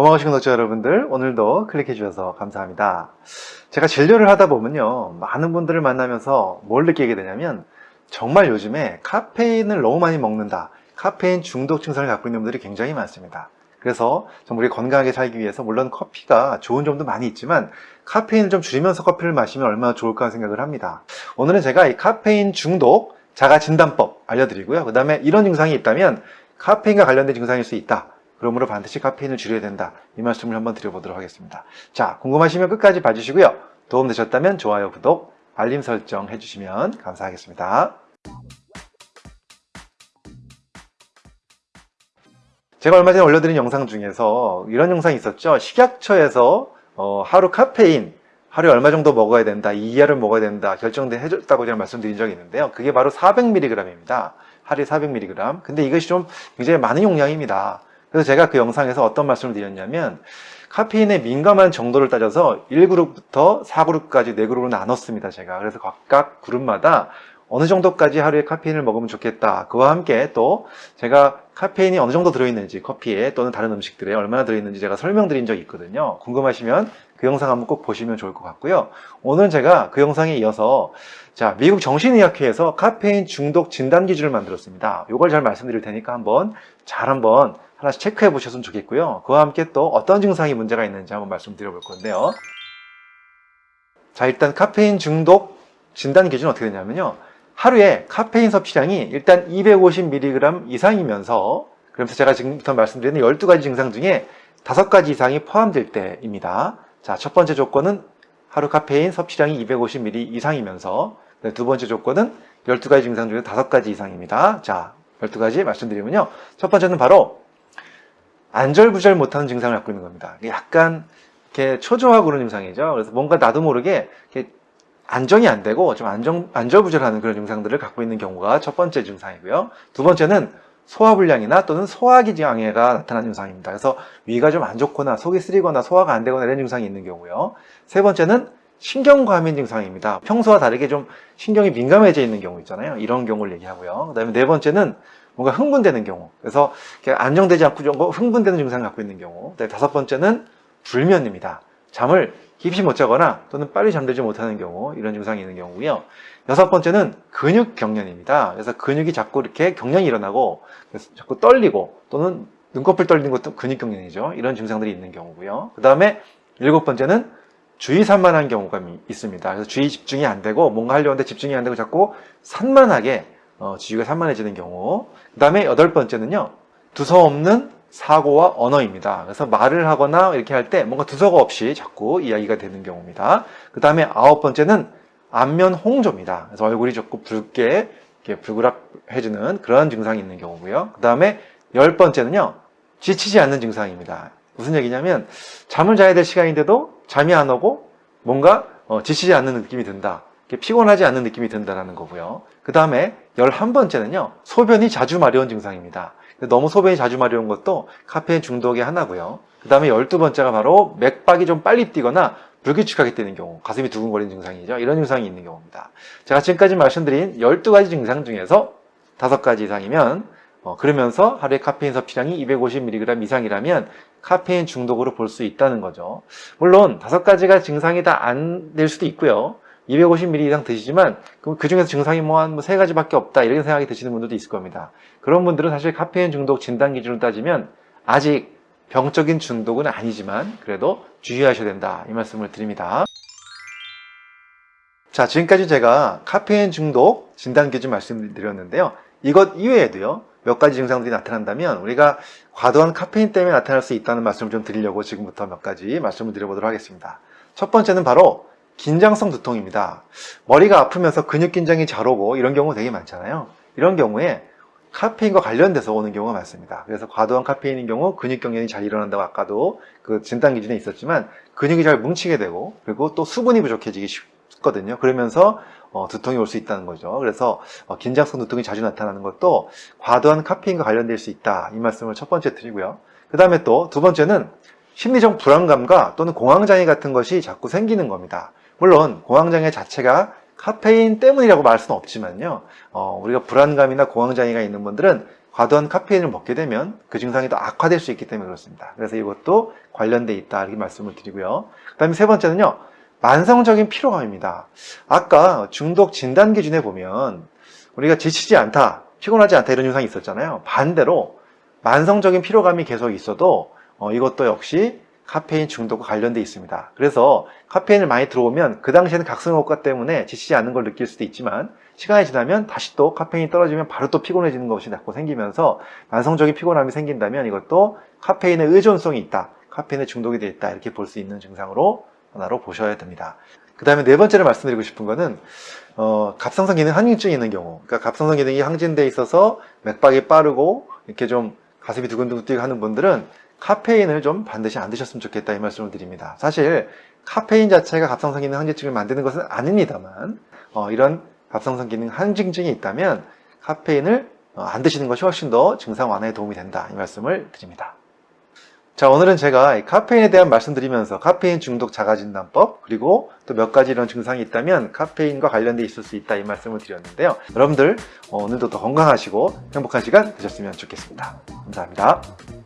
고마우신 구독자 여러분들? 오늘도 클릭해 주셔서 감사합니다. 제가 진료를 하다 보면요 많은 분들을 만나면서 뭘 느끼게 되냐면 정말 요즘에 카페인을 너무 많이 먹는다. 카페인 중독 증상을 갖고 있는 분들이 굉장히 많습니다. 그래서 정말 우리 건강하게 살기 위해서 물론 커피가 좋은 점도 많이 있지만 카페인을 좀 줄이면서 커피를 마시면 얼마나 좋을까 생각을 합니다. 오늘은 제가 이 카페인 중독 자가 진단법 알려드리고요. 그 다음에 이런 증상이 있다면 카페인과 관련된 증상일 수 있다 그러므로 반드시 카페인을 줄여야 된다. 이 말씀을 한번 드려보도록 하겠습니다. 자, 궁금하시면 끝까지 봐주시고요. 도움되셨다면 좋아요, 구독, 알림 설정 해주시면 감사하겠습니다. 제가 얼마 전에 올려드린 영상 중에서 이런 영상이 있었죠. 식약처에서 어, 하루 카페인 하루에 얼마 정도 먹어야 된다, 이 이하를 먹어야 된다 결정돼 해줬다고 제가 말씀드린 적이 있는데요. 그게 바로 400mg입니다. 하루에 400mg. 근데 이것이 좀 굉장히 많은 용량입니다. 그래서 제가 그 영상에서 어떤 말씀을 드렸냐면 카페인에 민감한 정도를 따져서 1그룹부터 4그룹까지 4그룹으로 나눴습니다. 제가 그래서 각각 그룹마다 어느 정도까지 하루에 카페인을 먹으면 좋겠다. 그와 함께 또 제가 카페인이 어느 정도 들어있는지 커피에 또는 다른 음식들에 얼마나 들어있는지 제가 설명드린 적이 있거든요. 궁금하시면 그 영상 한번 꼭 보시면 좋을 것 같고요. 오늘은 제가 그 영상에 이어서 자 미국 정신의학회에서 카페인 중독 진단 기준을 만들었습니다. 이걸 잘 말씀드릴 테니까 한번 잘 한번 하나씩 체크해 보셨으면 좋겠고요. 그와 함께 또 어떤 증상이 문제가 있는지 한번 말씀드려 볼 건데요. 자 일단 카페인 중독 진단 기준은 어떻게 되냐면요. 하루에 카페인 섭취량이 일단 250mg 이상이면서 그러면서 제가 지금부터 말씀드리는 12가지 증상 중에 5가지 이상이 포함될 때입니다. 자, 첫 번째 조건은 하루 카페인 섭취량이 250ml 이상이면서 네, 두 번째 조건은 12가지 증상 중에 5가지 이상입니다. 자, 12가지 말씀드리면요. 첫 번째는 바로 안절부절 못하는 증상을 갖고 있는 겁니다. 약간 이렇게 초조하고 그런 증상이죠. 그래서 뭔가 나도 모르게 안정이 안 되고 좀 안정, 안절부절하는 그런 증상들을 갖고 있는 경우가 첫 번째 증상이고요. 두 번째는 소화불량이나 또는 소화기 장애가 나타나는 증상입니다. 그래서 위가 좀 안 좋거나 속이 쓰리거나 소화가 안 되거나 이런 증상이 있는 경우요. 세 번째는 신경과민 증상입니다. 평소와 다르게 좀 신경이 민감해져 있는 경우 있잖아요. 이런 경우를 얘기하고요. 그 다음에 네 번째는 뭔가 흥분되는 경우. 그래서 안정되지 않고 좀 흥분되는 증상을 갖고 있는 경우. 다섯 번째는 불면입니다. 잠을 깊이 못 자거나 또는 빨리 잠들지 못하는 경우 이런 증상이 있는 경우고요. 여섯 번째는 근육 경련입니다. 그래서 근육이 자꾸 이렇게 경련이 일어나고 자꾸 떨리고 또는 눈꺼풀 떨리는 것도 근육 경련이죠. 이런 증상들이 있는 경우고요. 그 다음에 일곱 번째는 주의 산만한 경우가 있습니다. 그래서 주의 집중이 안 되고 뭔가 하려고 하는데 집중이 안 되고 자꾸 산만하게 어, 지위가 산만해지는 경우. 그 다음에 여덟 번째는요 두서없는 사고와 언어입니다. 그래서 말을 하거나 이렇게 할 때 뭔가 두서가 없이 자꾸 이야기가 되는 경우입니다. 그 다음에 아홉 번째는 안면 홍조입니다. 그래서 얼굴이 자꾸 붉게 이렇게 불그락해지는 그런 증상이 있는 경우고요. 그 다음에 열 번째는요 지치지 않는 증상입니다. 무슨 얘기냐면 잠을 자야 될 시간인데도 잠이 안 오고 뭔가 어, 지치지 않는 느낌이 든다. 피곤하지 않는 느낌이 든다는 거고요. 그 다음에 11번째는요. 소변이 자주 마려운 증상입니다. 너무 소변이 자주 마려운 것도 카페인 중독의 하나고요. 그 다음에 12번째가 바로 맥박이 좀 빨리 뛰거나 불규칙하게 뛰는 경우 가슴이 두근거리는 증상이죠. 이런 증상이 있는 경우입니다. 제가 지금까지 말씀드린 12가지 증상 중에서 5가지 이상이면 어, 그러면서 하루에 카페인 섭취량이 250mg 이상이라면 카페인 중독으로 볼 수 있다는 거죠. 물론 5가지가 증상이 다 안 될 수도 있고요. 250ml 이상 드시지만 그 중에서 증상이 뭐 한 세 가지밖에 없다 이런 생각이 드시는 분들도 있을 겁니다. 그런 분들은 사실 카페인 중독 진단 기준을 따지면 아직 병적인 중독은 아니지만 그래도 주의하셔야 된다 이 말씀을 드립니다. 자 지금까지 제가 카페인 중독 진단 기준 말씀드렸는데요. 이것 이외에도요. 몇 가지 증상들이 나타난다면 우리가 과도한 카페인 때문에 나타날 수 있다는 말씀을 좀 드리려고 지금부터 몇 가지 말씀을 드려보도록 하겠습니다. 첫 번째는 바로 긴장성 두통입니다. 머리가 아프면서 근육 긴장이 잘 오고 이런 경우 되게 많잖아요. 이런 경우에 카페인과 관련돼서 오는 경우가 많습니다. 그래서 과도한 카페인인 경우 근육 경련이 잘 일어난다고 아까도 그 진단 기준에 있었지만 근육이 잘 뭉치게 되고 그리고 또 수분이 부족해지기 쉽거든요. 그러면서 어, 두통이 올 수 있다는 거죠. 그래서 어, 긴장성 두통이 자주 나타나는 것도 과도한 카페인과 관련될 수 있다. 이 말씀을 첫 번째 드리고요. 그 다음에 또 두 번째는 심리적 불안감과 또는 공황장애 같은 것이 자꾸 생기는 겁니다. 물론 공황장애 자체가 카페인 때문이라고 말할 수는 없지만요 어, 우리가 불안감이나 공황장애가 있는 분들은 과도한 카페인을 먹게 되면 그 증상이 더 악화될 수 있기 때문에 그렇습니다. 그래서 이것도 관련돼 있다 이렇게 말씀을 드리고요. 그 다음에 세 번째는요. 만성적인 피로감입니다. 아까 중독 진단 기준에 보면 우리가 지치지 않다, 피곤하지 않다 이런 증상이 있었잖아요. 반대로 만성적인 피로감이 계속 있어도 어, 이것도 역시 카페인 중독과 관련돼 있습니다. 그래서 카페인을 많이 들어오면 그 당시에는 각성 효과 때문에 지치지 않는 걸 느낄 수도 있지만 시간이 지나면 다시 또 카페인이 떨어지면 바로 또 피곤해지는 것이 자꾸 생기면서 만성적인 피곤함이 생긴다면 이것도 카페인의 의존성이 있다. 카페인에 중독이 되어 있다. 이렇게 볼 수 있는 증상으로 하나로 보셔야 됩니다. 그 다음에 네 번째로 말씀드리고 싶은 거는 어, 갑상선 기능 항진증이 있는 경우 그러니까 갑상선 기능이 항진돼 있어서 맥박이 빠르고 이렇게 좀 가슴이 두근두근 뛰고 하는 분들은 카페인을 좀 반드시 안 드셨으면 좋겠다 이 말씀을 드립니다. 사실 카페인 자체가 갑상선 기능 항진증을 만드는 것은 아닙니다만 어, 이런 갑상선 기능 항진증이 있다면 카페인을 어, 안 드시는 것이 훨씬 더 증상 완화에 도움이 된다 이 말씀을 드립니다. 자 오늘은 제가 이 카페인에 대한 말씀드리면서 카페인 중독 자가진단법 그리고 또 몇 가지 이런 증상이 있다면 카페인과 관련돼 있을 수 있다 이 말씀을 드렸는데요. 여러분들 어, 오늘도 더 건강하시고 행복한 시간 되셨으면 좋겠습니다. 감사합니다.